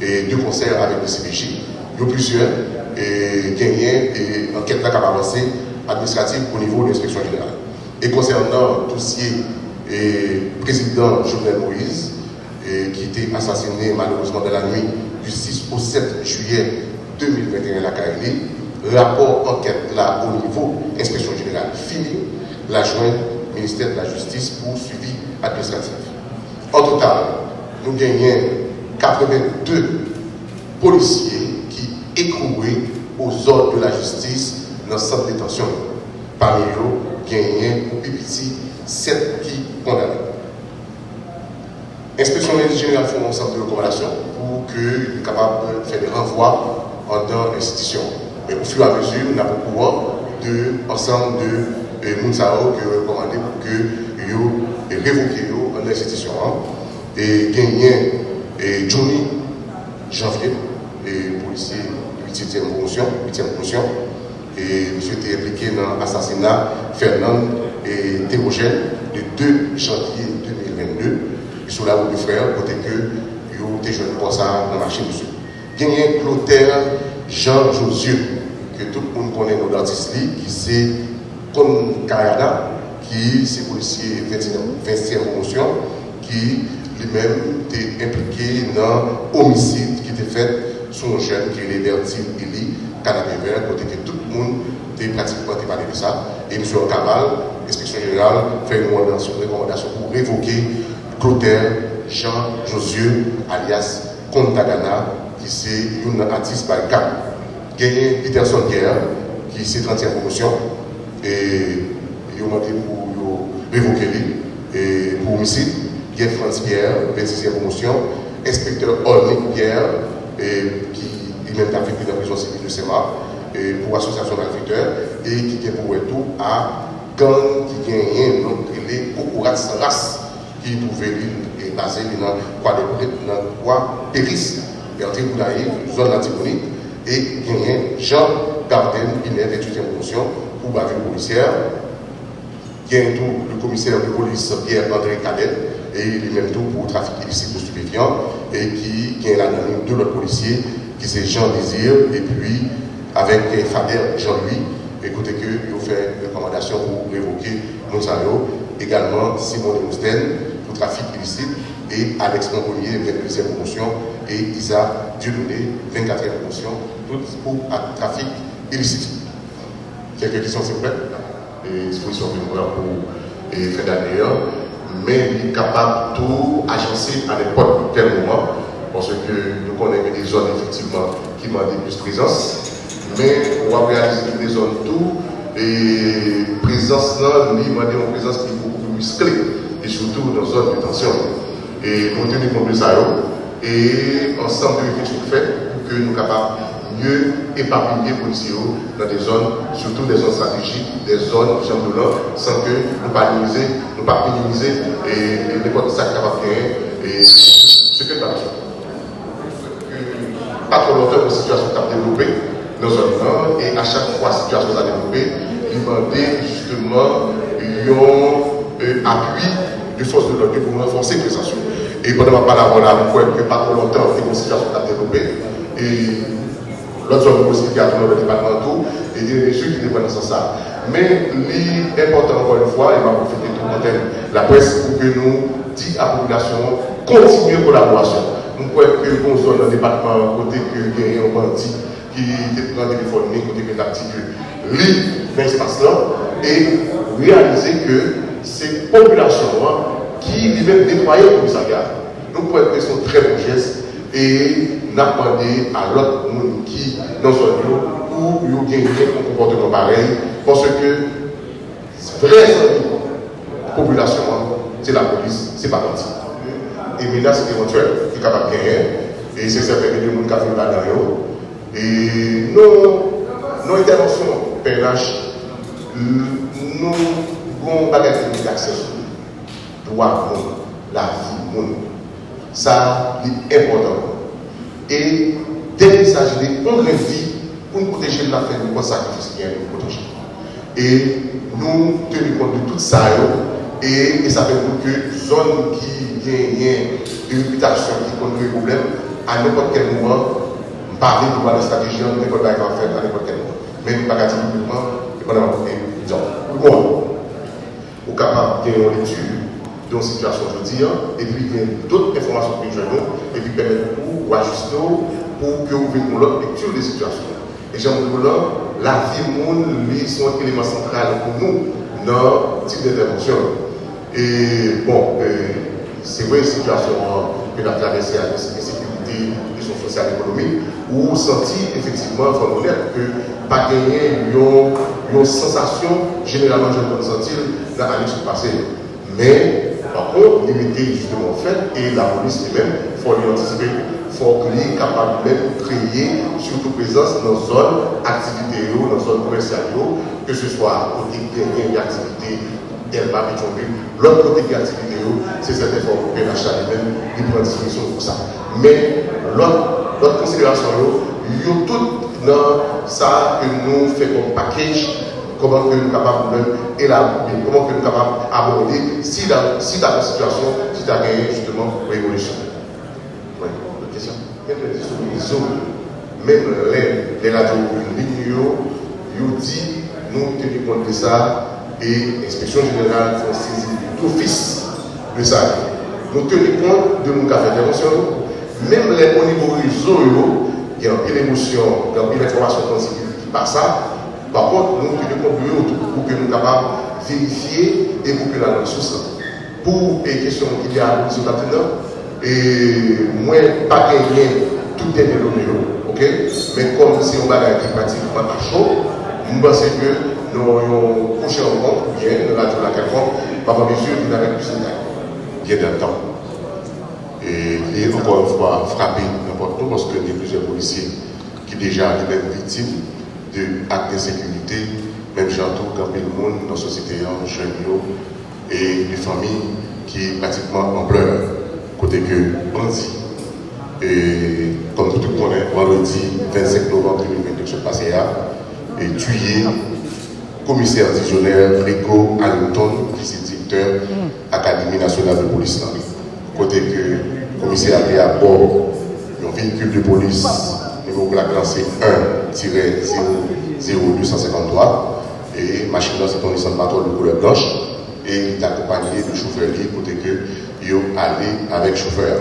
et deux concerts avec le CPJ. Il y a plusieurs et et enquête là qui avancé administrative au niveau de l'inspection générale. Et concernant le dossier et président Jovenel Moïse, qui était assassiné malheureusement dans la nuit du 6 au 7 juillet 2021 à la Caïli, rapport enquête là au niveau inspection générale fini, la jointe ministère de la Justice pour suivi administratif. En total, nous gagnons 82 policiers qui écrouaient aux ordres de la justice dans le centre de détention. Parmi eux, gagnons pour PPT 7 qui condamnés. L'inspection générale fait un ensemble de recommandations pour soit capable de faire des renvois en dans l'institution. Mais au fur et à mesure, nous avons pouvoir de ensemble de euh, Mounsao que recommander pour que vous révoquez en l'institution. Hein. Et gagner et Johnny Janvier, et policier 8e promotion, 8e promotion, et monsieur était impliqué dans l'assassinat Fernand et Théogène le 2 janvier 2022, sur la route de frère, côté que vous êtes jeune pour ça dans la machine dessus. Gagné Clotaire Jean Josieux, que tout le monde connaît nos artistes, qui c'est comme Canada, qui c'est policier 20e promotion, qui li men te implike nan omisid ki te fet sou an jen ki li Bertil Eli Kanamever kote ke tout moun te pratikman te pale de sa e M. Kamal, inspeksyon general fè yon rekomendasyon pou revoke Clotel Jean Josieu alias Contagana ki se yon artist by Cap genye Peterson Guerre ki se 30e promosyon e yon mante pou revoke li pou omisid Guerre France Pierre, 26e promotion, inspecteur Olnick Pierre, qui lui-même a affecté dans la prison civile de SEMA, et pour association malfaiteurs, et qui est pour tout à gang qui gagne donc les Kokorat Saras, qui trouvait l'île basé dans quoi Péris, Bertrand Boulaï, zone antigonique, et gagné Jean Garden, Pinet, 28e promotion, pour bavure policière. Gagne tout le commissaire de police Pierre-André Cadet, et lui-même tout pour trafic illicite de stupéfiants, et qui gagne l'anonyme de l'autre policier, qui c'est Jean Désir, et puis avec Faber Jean-Louis, écoutez que il fait une recommandation pour révoquer Monsanto, également Simon de Mousten pour trafic illicite, et Alex Montpellier, 22e promotion, et Isa Dieudonné, 24e promotion, toutes pour trafic illicite. Quelques questions, s'il vous plaît? Et disposition pour faire d'ailleurs mais il est capable de tout agencer à n'importe quel moment, parce que nous connaissons des zones effectivement qui demandent plus de présence, mais on va réaliser des zones tout, et présence là, nous demandons une présence qui est beaucoup plus musclée, et surtout dans les zones de tension. Et compte tenu de ça, et ensemble de réflexions faites pour que nous soyons capables mieux éparpiller policiers dans des zones, surtout des zones stratégiques, des zones gens de l'ordre, sans que nous pas minimiser, nous pas minimiser et, et n'importe ça et ce que nous avons Pas trop longtemps, une situation a développée dans une zone et à chaque fois, la situation a développé, demander justement un appui de force de l'ordre pour renforcer les présence. Et pendant ma parole, on voit que pas trop longtemps, une situation a développé. Et l'autre zone aussi qui a dans le département tout, et des mesures qui dépendent de ça. Mais l'important encore une fois, et va profiter de l'antenne, la presse pour que nous dit à la population, continuer la collaboration. Nous croyons que bon zone dans le département, côté que il y a un qui prend le téléphone, côté que l'article lit dans l'espace là, et réaliser que ces populations qui lui-même nettoyer le commissariat, nous croyons que sont très bons gestes et n'a demandé à l'autre monde qui dans un lieu où y a un comportement pareil parce que vrai population c'est la police c'est pas parti et menace éventuelle qui est capable de gagner. Et c'est certain que les gens qui ont la et nos, nos interventions PNH nous avons bagage d'accès droit la vie ça est important et dès qu'il s'agit de vie pour nous protéger de la fin, nous sacrifice qui est nous protéger. Et nous tenons compte de tout ça, et, ça fait pour que zone qui gagne une réputation qui connaît des problèmes, à n'importe quel moment, parler de la stratégie, n'importe quoi en fait à n'importe quel moment. Pouvons pas publiquement, et pendant disons, pour moi, au capable de une lecture d'une situation, veux dire, et puis il y a d'autres informations que nous avons, et puis permettre pour ajuster pour que vous ayez l'autre lecture des situations. Et j'aime là, la vie monde, lui, sont un élément central pour nous dans le type d'intervention. Et bon, euh, c'est vrai, situation que avons traversée avec l'insécurité, question sociale et économique, où senti effectivement, il faut honnête, que pas gagner une, sensation, généralement, je peux sentir dans l'année passée. Mais, par contre, limiter justement fait, et la police elle-même, il faut l'anticiper, il faut qu'il capable de créer, surtout présence dans zone activité, dans zone commerciale, que ce soit côté une activité. L'autre côté de l'activité, c'est cette information que l'achat lui-même, il prend disposition pour ça. Mais l'autre considération, il y a tout dans ça que nous faisons comme package, comment que nous capables de élaborer, comment que nous capables d'aborder si dans, si la situation, si tu as gagné justement révolution. Oui, une question. Même les, les radios ils disent, nous tenons compte de ça, et l'inspection générale font saisir d'office de ça. Nous tenons compte de nos cas d'intervention. Même les, au niveau réseau, il y a une émotion, il y a une information qui passe ça. Par contre, nous de nous pour que nous soyons capables de vérifier et pour que la ressource. Pour les questions qu'il y a à maintenant, et moi, pas gagner tout est dénommé, ok? Mais comme c'est un bagage qui est pratiquement à chaud, je pense que nous avons couché en compte, bien, nous l'avons la quelconque, par mesure d'une avec plus de bien d'un temps. Et il est encore une fois frappé n'importe où parce qu'il y a plusieurs policiers qui déjà sont victimes d'actes d'insécurité, même j'entends quand le monde dans la société, jeunes et les familles qui pratiquement en pleurs, côté que bandit. Et comme tout le monde connaît, vendredi 25 novembre 2022, je passé là, et tué commissaire divisionnaire Rico Hamilton, vice-directeur Académie nationale de police. Côté que le commissaire a à bord un véhicule de police niveau la classe 1-0253 et machine là c'est un Nissan Patrol de couleur blanche et il accompagné de chauffeur côté que il allé avec chauffeur.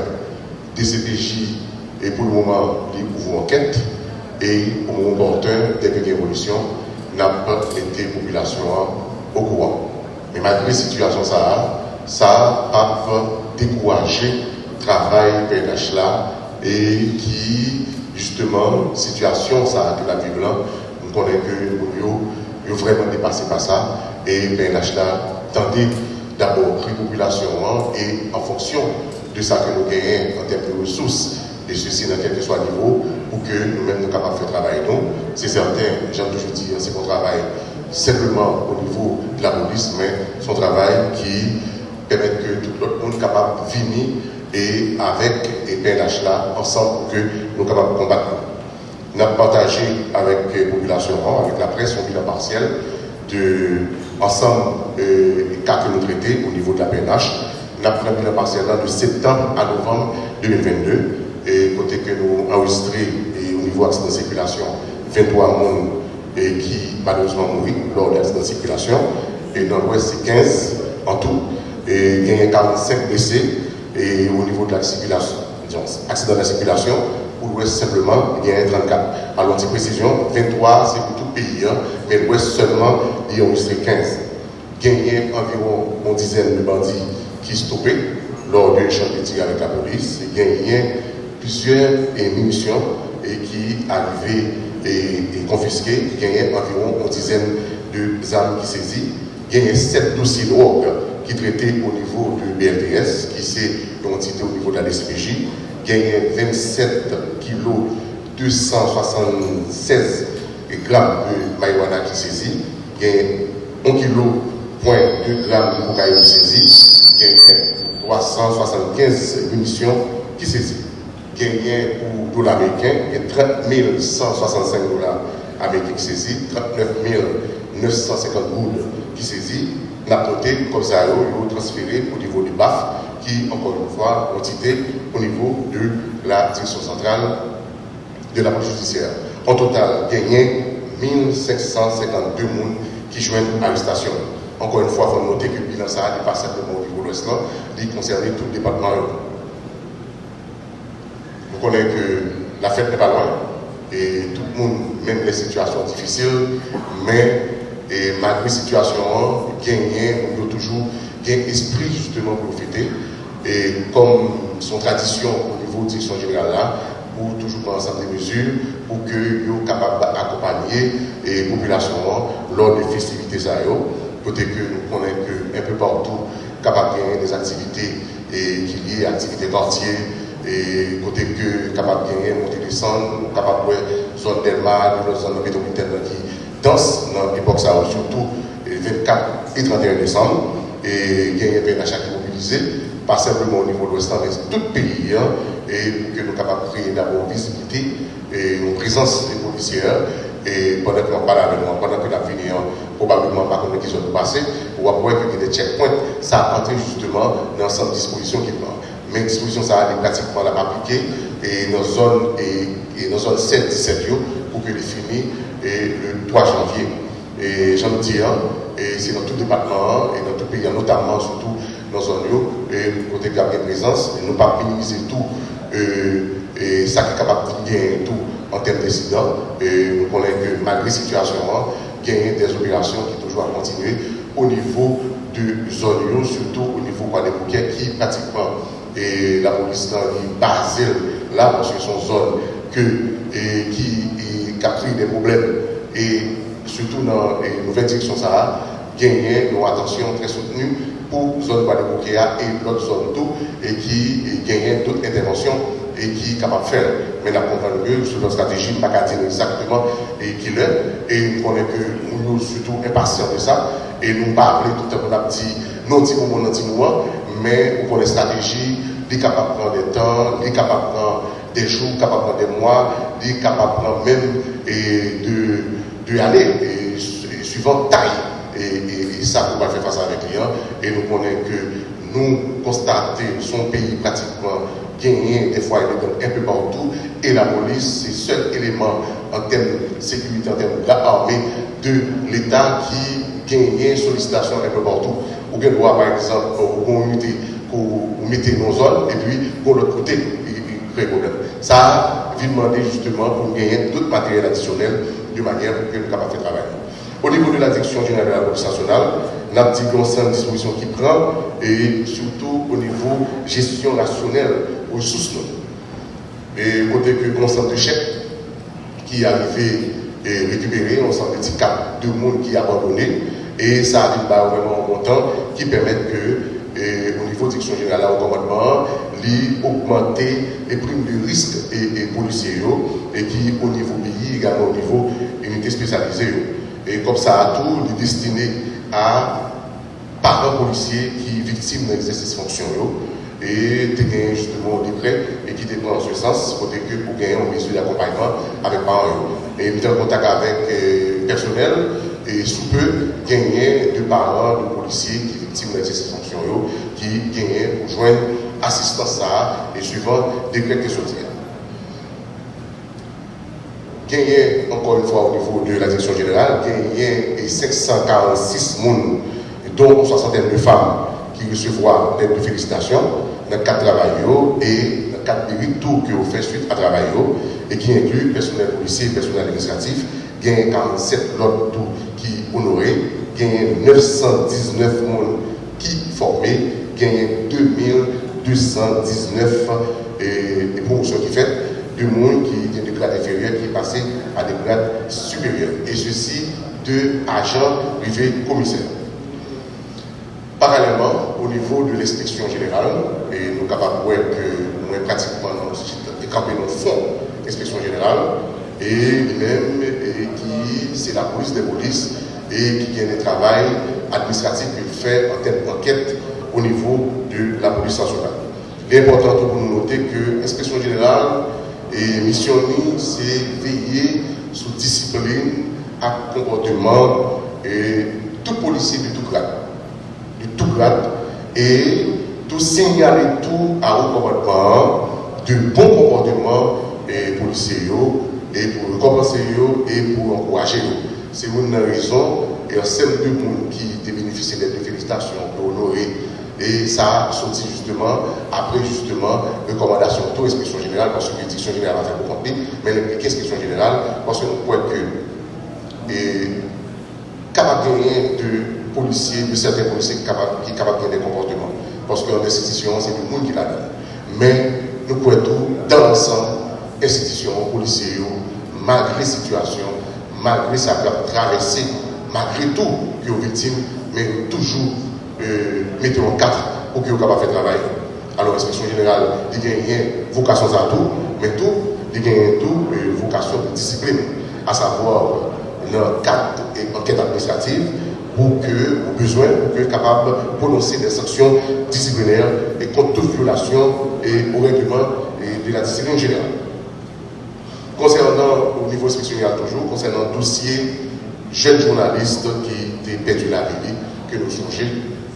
DCPJ et pour le moment il ouvre enquête et au moment opportun dès qu'il y a évolution n'a pas été population au courant. Mais malgré la situation, ça, ça a découragé le travail PNH là et qui, justement, situation ça que la ville là, nous connaissons que nous vraiment dépassé par ça et PNH là tendait d'abord la population et en fonction de ça que nous gagnons en termes de ressources et ceci dans quel que soit le niveau, pour que nous-mêmes nous capables de faire travailler. Donc, c'est certain, j'aime toujours dire, c'est qu'on travaille simplement au niveau de la police, mais son travail qui permet que tout le monde soit capable de venir et avec les PNH là, ensemble, que nous capables de combattre. Nous avons partagé avec la population, avec la presse, un bilan partiel de ensemble euh, les cas que nous traitons au niveau de la PNH. Nous avons fait un bilan partiel de septembre à novembre 2022 et côté que nous enregistré et au niveau accident de circulation 23 monde et qui malheureusement mourent lors de l'accident de circulation et dans l'ouest c'est 15 en tout et il y a 45 blessés et au niveau de la circulation accident de la circulation pour l'ouest simplement il y a 34 alors petite précision 23 c'est pour tout pays hein, mais l'ouest seulement il y a enregistré 15 il y a environ une dizaine de bandits qui stoppaient lors de l'échange de tir avec la police il y a plusieurs munitions et qui arrivaient et, et confisquées. Il y a environ une dizaine de armes qui saisies. Il y a sept dossiers drogue qui traités au niveau du BLTS, qui c'est l'entité au niveau de la y a 27 kilos 276 grammes de marijuana qui saisit. A 1 kg point 2 grammes de cocaïne saisie. A 375 munitions qui saisissent gagné pour dollars américains, il y a 30 165 dollars américains qui saisis, 39 950 gouttes qui saisis, la côté comme ça, ils ont transféré au niveau du BAF, qui, encore une fois, ont été au niveau de la direction centrale de la police judiciaire. En total, gagné 1552 personnes qui joignent l'arrestation. Encore une fois, il faut noter que le bilan ça n'est pas simplement au niveau de l'Ouest, il concerne tout le département. Vous connaissez que la fête n'est pas loin et tout le monde, même les situations difficiles, mais et malgré la situation, gagner, on doit toujours gagner esprit justement profiter. Et comme son tradition au niveau de direction générale là, pour toujours prendre ensemble des mesures pour que soient capables d'accompagner les populations lors des festivités Peut-être que nous connaissons un peu partout capable de des activités et qui liées à l'activité quartier et côté que capable de gagner monter descendre capable de zone d'Elma, de zone métropolitaine qui dans l'époque ça surtout le 24 et 31 décembre et gagner un PNH qui mobilisé pas simplement au niveau de l'Ouest, mais tout le pays, hein, et que nous capables de créer d'abord visibilité et une présence des policiers. Et pendant que nous parlons pendant que nous avons probablement pas comme qui sont passés, on va voir que des checkpoints, ça a entré justement dans l'ensemble dispositions qui prend. Mais disposition ça est pratiquement la appliquée et dans zone et, et zone 7 17 pour que les fini et le 3 janvier. Et j'en dis, hein, et c'est dans tout département et dans tout pays, notamment surtout dans zone et côté de la présence, et nous pas minimiser tout euh, et ça qui est capable de gagner tout en termes d'incidents. Et nous connaissons que malgré la situation, il y a des opérations qui toujours à continuer au niveau de zone, surtout au niveau des bouquets qui pratiquement et la police est basée là parce que sont zones que, et, qui capture des problèmes et surtout dans les nouvelles directions ça gagner une attention très soutenue pour la zone de et l'autre zone tout et qui gagne d'autres interventions et qui est capable de faire. Mais la comprendre que sur notre stratégie, pas dire exactement et qui l'est. Et nous connaissons que nous sommes surtout impatients de ça. Et nous parlons tout à l'heure, dit, non, petit moment, non, petit moment, mais connaissons la stratégie, il est capable de prendre des temps, il est capable de prendre des jours, capable des mois, il est capable même et de, aller suivant taille. Et, et, ça, on va faire face avec les clients. Et nous connaissons que nous constatons son pays pratiquement gagné des fois un peu partout. Et la police, c'est le seul élément en termes de sécurité, en termes d'armée de l'État qui gagne sollicitation un peu partout. Ou bien par exemple, pour unité pour nos zones et puis pour l'autre côté, Ça, a demander justement pour gagner d'autres matériels additionnels de manière que nous capables de travailler. Au niveau de la direction générale de la police nationale, nous avons dit disposition qui prend et surtout au niveau gestion rationnelle aux sources. Et côté que concept de chèque qui est et récupéré, on sent petit cap de monde qui est abandonné et ça a vraiment un qui permet que au niveau de direction générale au commandement, augmenter les primes de risque et, et policiers et qui au niveau pays également au niveau unité spécialisée. Et comme ça, tout est destiné à parents policiers qui victimes d'un exercice fonction et tu gagnes justement des prêts et qui te prend en ce sens pour pour gagner une mesure d'accompagnement avec parents. Et être en contact avec le euh, personnel et sous peu gagner de parents, de policiers qui victimes d'un exercice fonction qui gagnent pour joindre assistance à et suivant décret que sortir gagné encore une fois au niveau de la direction générale, gagné 546 personnes, dont une soixantaine de femmes qui recevront des de félicitations dans le cadre de travail et dans cadre de tout qui ont fait suite à travail et qui inclut personnel policier personnel administratif, gagné 47 autres qui honorés, gagné 919 personnes qui formés, gagné 2219 et, et promotions qui fait du monde qui est de grade inférieur qui est passé à des grades supérieurs. Et ceci de agents privés commissaires. Parallèlement, au niveau de l'inspection générale, et nous capables de que nous pratiquement dans le fond l'inspection générale, et même qui c'est la police des polices et qui gagne le travail administratif qu'il fait en termes d'enquête au niveau de la police nationale. Important pour nous noter que l'inspection générale et mission, c'est veiller sous discipline à comportement et tout policier de tout grade. De tout grade. Et tout signaler tout à haut commandement de bons comportements et policiers et pour récompenser et pour encourager. C'est une raison et un de monde qui bénéficié de félicitations, pour honorer. Et ça a sorti justement après justement recommandation de l'inspection générale, parce que l'inspection générale a fait beaucoup de mais l'inspection générale, parce que nous croyons que et, capable de policiers, de certains policiers qui sont capables de des comportements. Parce qu'en institution, c'est le monde qui l'a donne. Mais nous pouvons tout, dans l'ensemble, institutions, policiers, malgré les situations, malgré sa traversée, malgré tout, qui sont victimes, mais toujours euh, mettons en quatre pour qu'ils soient capables de faire travail. Alors, l'inspection générale, il y a une vocation à tout, mais tout, il y a euh, vocation de discipline, à savoir le cadre et enquête administrative pour que, au besoin, pour que capable de prononcer des sanctions disciplinaires et contre toute violation et au règlement de la discipline générale. Concernant, au niveau inspectionnel toujours, concernant le dossier jeunes journalistes qui ont perdu la vie, que nous songeons,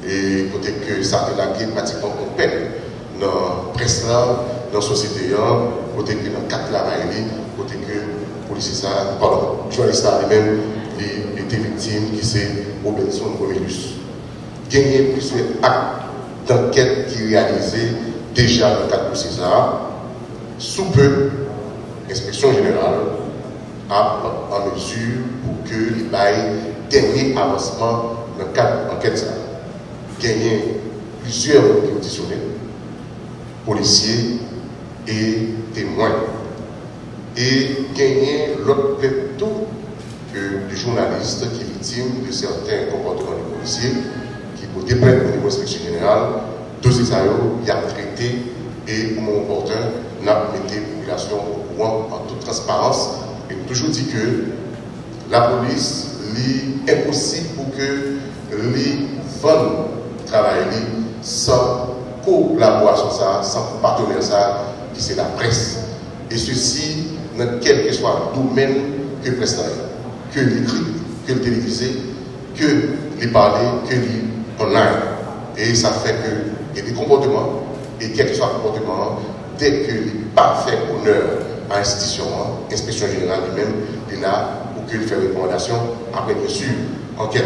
et côté que ça a été pratiquement en peine dans la presse, dans la société, côté que dans le de la côté que policier ça, pardon, journaliste lui-même, il était victime, qui c'est Robinson Romulus. Gagné plusieurs actes d'enquête qui réalisés déjà dans le cadre de César. Sous peu, l'inspection générale a en mesure pour que les bails dernier avancement dans le cadre d'enquête. Gagné plusieurs auditionnés, policiers et témoins et gagner l'autre plutôt que des journalistes qui victimes de certains comportements des policiers qui pour déplaire au niveau inspection générale, tous ces il y a traité et au moment opportun, n'a mis la population au courant en toute transparence et toujours dit que la police est impossible pour que les sans collaboration, sans partenaire, ça, qui c'est la presse. Et ceci dans quel que soit le domaine que prestation, que l'écrit, que le télévisé, que les parler, que les online. Et ça fait que y a des comportements, et quel que soit le comportement, dès que n'est pas fait honneur à l'institution, l'inspection générale lui-même, là pour qu'il fait recommandation, après bien sûr, enquête.